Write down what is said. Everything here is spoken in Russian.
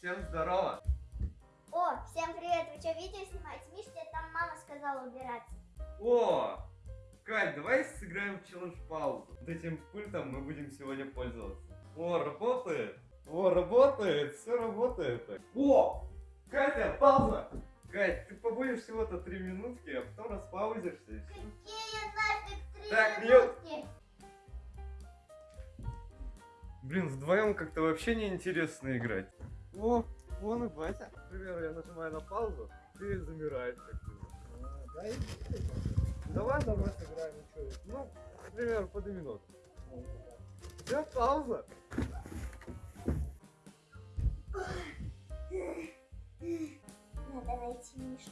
Всем здорово! О, всем привет! Вы что, видео снимаете? Миш, тебе там мама сказала убираться. О! Кать, давай сыграем в челлендж паузу. Вот этим пультом мы будем сегодня пользоваться. О, работает! О, работает! Все работает. О! Катя, пауза! Кать, ты побудешь всего-то три минутки, а потом распаузишься. Какие нафиг три Так, минутки? Блин, вдвоем как-то вообще неинтересно играть. О, вон и батя. Например, я нажимаю на паузу, ты замираешь как бы. Да, и Давай, давай сыграем, ну что, Ну, например, по две минуты. ну, Все, пауза. Надо найти Мишу.